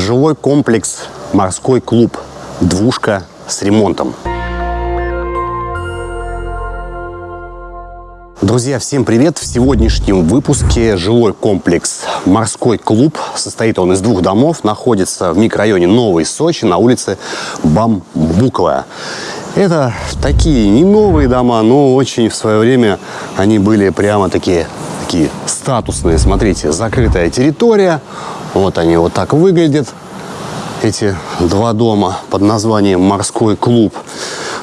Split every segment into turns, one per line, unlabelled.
жилой комплекс «Морской клуб». Двушка с ремонтом. Друзья, всем привет! В сегодняшнем выпуске жилой комплекс «Морской клуб». Состоит он из двух домов, находится в микрорайоне Новый Сочи на улице Бамбуковая. Это такие не новые дома, но очень в свое время они были прямо такие, такие статусные. Смотрите, закрытая территория. Вот они вот так выглядят эти два дома под названием «Морской клуб».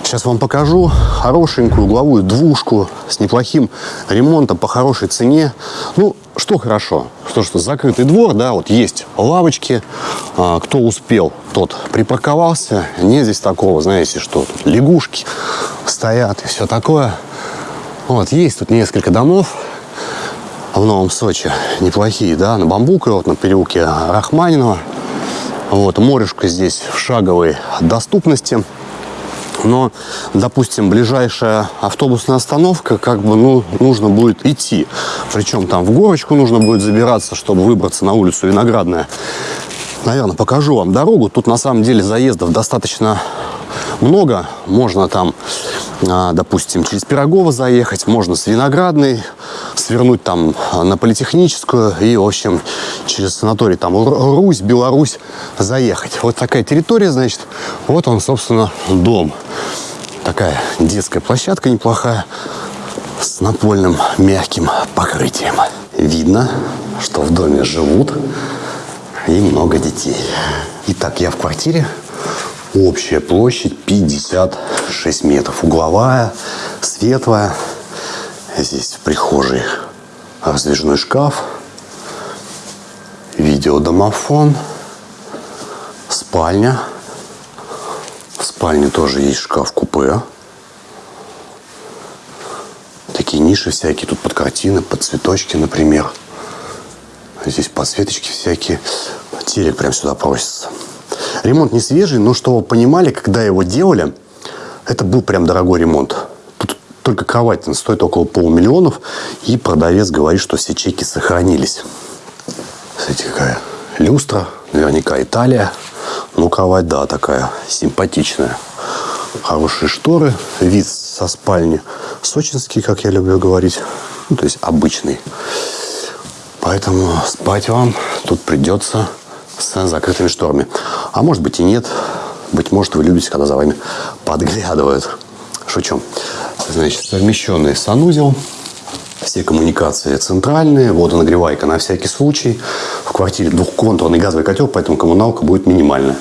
Сейчас вам покажу хорошенькую угловую двушку с неплохим ремонтом по хорошей цене. Ну, что хорошо, что что закрытый двор, да, вот есть лавочки. А, кто успел, тот припарковался. Нет здесь такого, знаете, что тут лягушки стоят и все такое. Вот, есть тут несколько домов в Новом Сочи, неплохие, да, на Бамбуково, вот на переулке Рахманинова. Вот, морешка здесь в шаговой доступности. Но, допустим, ближайшая автобусная остановка, как бы, ну, нужно будет идти. Причем там в горочку нужно будет забираться, чтобы выбраться на улицу Виноградная. Наверное, покажу вам дорогу. Тут, на самом деле, заездов достаточно много. Можно там, а, допустим, через Пирогово заехать, можно с Виноградной, свернуть там на Политехническую и, в общем, через санаторий там Русь, Беларусь заехать. Вот такая территория, значит, вот он, собственно, дом. Такая детская площадка неплохая с напольным мягким покрытием. Видно, что в доме живут и много детей. Итак, я в квартире. Общая площадь 56 метров. Угловая, светлая. Здесь в прихожей раздвижной шкаф, видеодомофон, спальня. В спальне тоже есть шкаф-купе. Такие ниши всякие тут под картины, под цветочки, например. Здесь подсветочки всякие. Телек прям сюда просится. Ремонт не свежий, но что вы понимали, когда его делали, это был прям дорогой ремонт. Только кровать стоит около полумиллионов, и продавец говорит, что все чеки сохранились. Смотрите, какая люстра, наверняка Италия. Ну, кровать, да, такая симпатичная. Хорошие шторы, вид со спальни сочинский, как я люблю говорить. Ну, то есть обычный. Поэтому спать вам тут придется с закрытыми шторами. А может быть и нет. Быть может, вы любите, когда за вами подглядывают. Шучу. Значит, совмещенный санузел. Все коммуникации центральные, водонагревайка на всякий случай. В квартире двухконтурный газовый котел, поэтому коммуналка будет минимальная.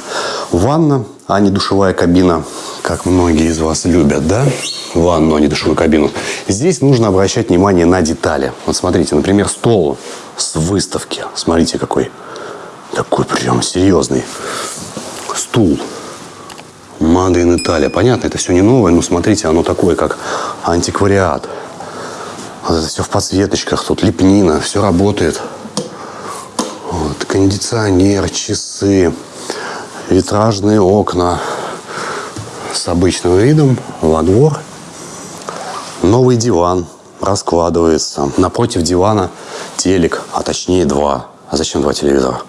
Ванна, а не душевая кабина, как многие из вас любят, да? Ванну, а не душевую кабину. Здесь нужно обращать внимание на детали. Вот смотрите, например, стол с выставки. Смотрите, какой. Такой прям серьезный. Стул Made in Italia. Понятно, это все не новое, но смотрите, оно такое, как антиквариат. Вот это все в подсветочках, тут лепнина, все работает. Вот, кондиционер, часы, витражные окна с обычным видом во двор. Новый диван раскладывается. Напротив дивана телек, а точнее два. А зачем два телевизора?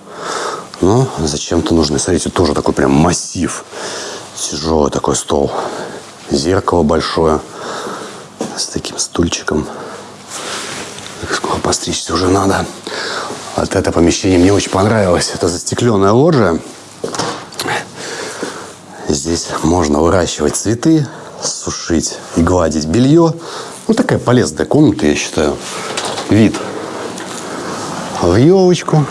Ну, зачем-то нужны. Смотрите, тоже такой прям массив. Тяжелый такой стол. Зеркало большое. С таким стульчиком. Скоро постричься уже надо. Вот это помещение мне очень понравилось. Это застекленная лоджия. Здесь можно выращивать цветы, сушить и гладить белье. Ну, такая полезная комната, я считаю. Вид в елочку.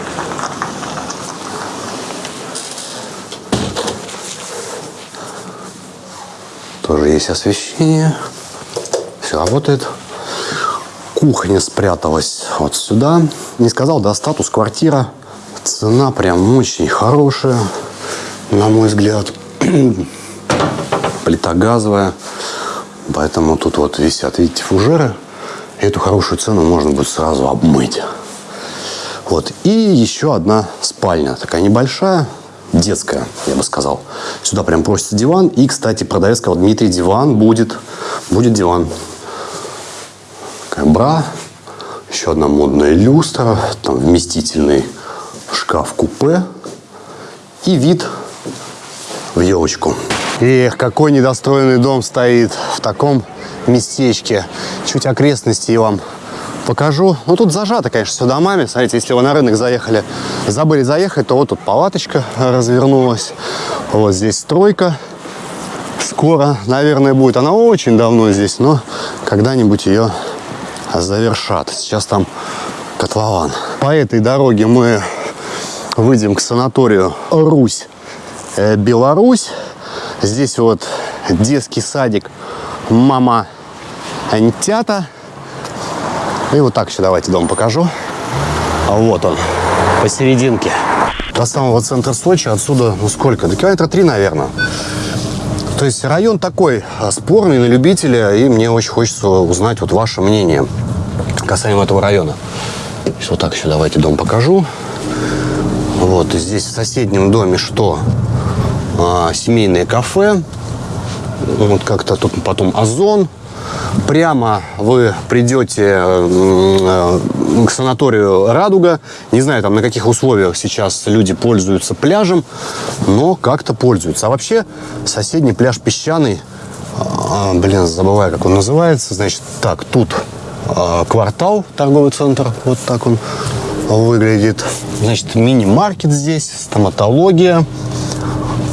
Тоже есть освещение. Все работает. Кухня спряталась вот сюда. Не сказал, да, статус квартира. Цена прям очень хорошая, на мой взгляд. Плита газовая. Поэтому тут вот висят, видите, фужеры. Эту хорошую цену можно будет сразу обмыть. Вот. И еще одна спальня. Такая небольшая детская, я бы сказал. Сюда прям просится диван. И, кстати, продавец сказал, Дмитрий, диван будет. Будет диван. Такая бра. Еще одна модная люстра. Там вместительный шкаф-купе. и вид в елочку. Эх, какой недостроенный дом стоит в таком местечке. Чуть окрестности вам покажу. Ну, тут зажато, конечно, все домами. Смотрите, если вы на рынок заехали, забыли заехать, то вот тут палаточка развернулась. Вот здесь стройка. Скоро, наверное, будет. Она очень давно здесь, но когда-нибудь ее завершат. Сейчас там котлован. По этой дороге мы выйдем к санаторию Русь, э, Беларусь. Здесь вот детский садик Мама Антята. И вот так еще давайте дом покажу. А вот он, посерединке. До самого центра Сочи отсюда, ну сколько? До километра три, наверное. То есть район такой а, спорный на любителя, и мне очень хочется узнать вот ваше мнение касаемо этого района. Сейчас вот так еще давайте дом покажу. Вот, и здесь в соседнем доме что? А, семейное кафе. Вот как-то тут потом озон. Прямо вы придете э, к санаторию «Радуга». Не знаю, там на каких условиях сейчас люди пользуются пляжем, но как-то пользуются. А вообще соседний пляж «Песчаный», а, блин, забываю, как он называется. Значит, так, тут а, квартал, торговый центр, вот так он выглядит. Значит, мини-маркет здесь, стоматология,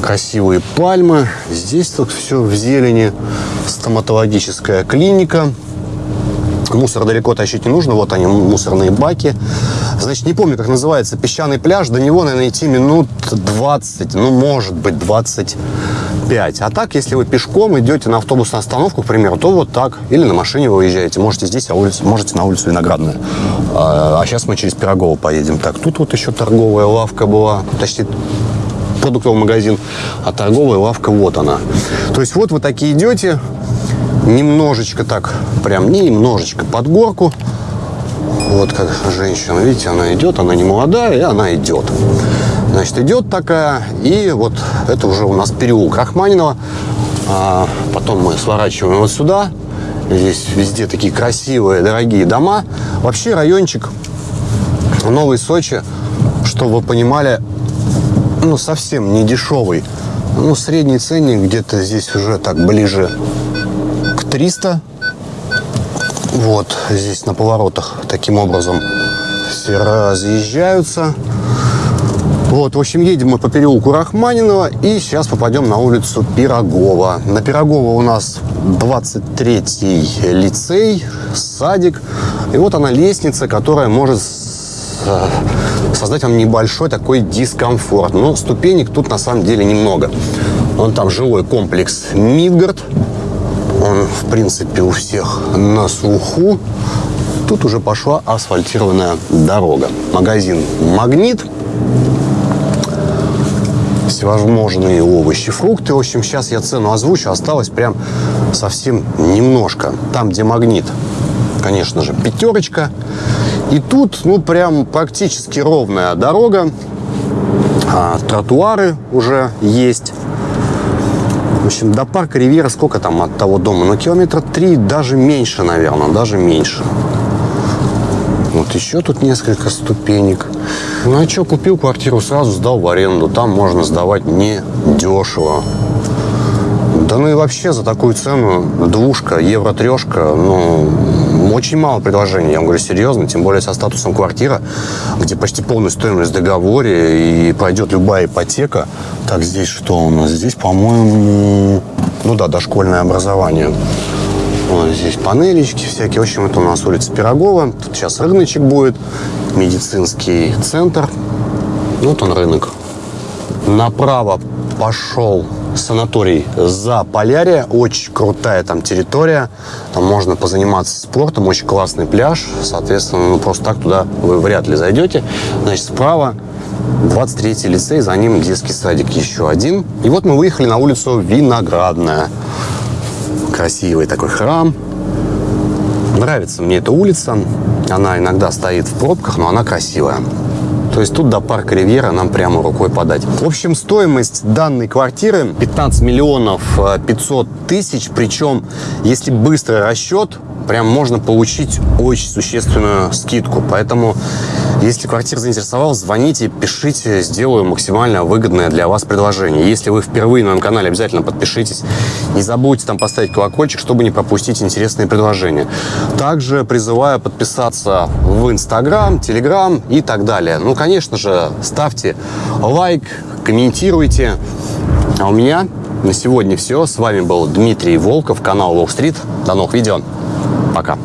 красивые пальмы. Здесь тут все в зелени. Стоматологическая клиника. Мусор далеко тащить не нужно. Вот они, мусорные баки. Значит, не помню, как называется, песчаный пляж. До него, наверное, идти минут 20, ну, может быть, 25. А так, если вы пешком идете на автобусную остановку, к примеру, то вот так. Или на машине вы уезжаете. Можете здесь, а улице, можете на улицу Виноградная. А, а сейчас мы через Пирогово поедем. Так, тут вот еще торговая лавка была. Почти продуктовый магазин, а торговая лавка вот она. То есть вот вы такие идете, немножечко так, прям не немножечко, под горку. Вот как женщина, видите, она идет, она не молодая, и она идет. Значит, идет такая, и вот это уже у нас переулок Рахманинова. А потом мы сворачиваем вот сюда. Здесь везде такие красивые, дорогие дома. Вообще райончик Новый Сочи, чтобы вы понимали, ну, совсем не дешевый. Ну, средний ценник где-то здесь уже так ближе к 300. Вот здесь на поворотах таким образом все разъезжаются. Вот, в общем, едем мы по переулку Рахманинова и сейчас попадем на улицу Пирогова. На Пирогова у нас 23-й лицей, садик. И вот она лестница, которая может создать вам небольшой такой дискомфорт. Но ступенек тут на самом деле немного. Он там жилой комплекс Мидгард. Он, в принципе, у всех на слуху. Тут уже пошла асфальтированная дорога. Магазин «Магнит». Всевозможные овощи, фрукты. В общем, сейчас я цену озвучу. Осталось прям совсем немножко. Там, где «Магнит», конечно же, пятерочка. И тут, ну, прям практически ровная дорога. А, тротуары уже есть. В общем, до парка Ривьера сколько там от того дома? Ну, километра три, даже меньше, наверное, даже меньше. Вот еще тут несколько ступенек. Ну, а что, купил квартиру, сразу сдал в аренду. Там можно сдавать не дешево. Да ну и вообще за такую цену двушка, евро-трешка, ну, очень мало предложений. Я вам говорю серьезно, тем более со статусом квартира, где почти полная стоимость в договоре и пройдет любая ипотека. Так, здесь что у нас? Здесь, по-моему, ну да, дошкольное образование. Вот здесь панелечки всякие. В общем, это у нас улица Пирогова. Тут сейчас рыночек будет. Медицинский центр. Вот он рынок. Направо пошел санаторий за Полярия. Очень крутая там территория. Там можно позаниматься спортом. Очень классный пляж. Соответственно, ну, просто так туда вы вряд ли зайдете. Значит, справа 23-й лицей, за ним детский садик еще один. И вот мы выехали на улицу Виноградная. Красивый такой храм. Нравится мне эта улица. Она иногда стоит в пробках, но она красивая. То есть тут до парка Ривьера нам прямо рукой подать. В общем, стоимость данной квартиры 15 миллионов 500 э, тысяч. Причем, если быстрый расчет, прям можно получить очень существенную скидку. Поэтому Если квартира заинтересовала, звоните, пишите, сделаю максимально выгодное для вас предложение. Если вы впервые на моем канале, обязательно подпишитесь. Не забудьте там поставить колокольчик, чтобы не пропустить интересные предложения. Также призываю подписаться в Инстаграм, Телеграм и так далее. Ну, конечно же, ставьте лайк, комментируйте. А у меня на сегодня все. С вами был Дмитрий Волков, канал Street. До новых видео. Пока.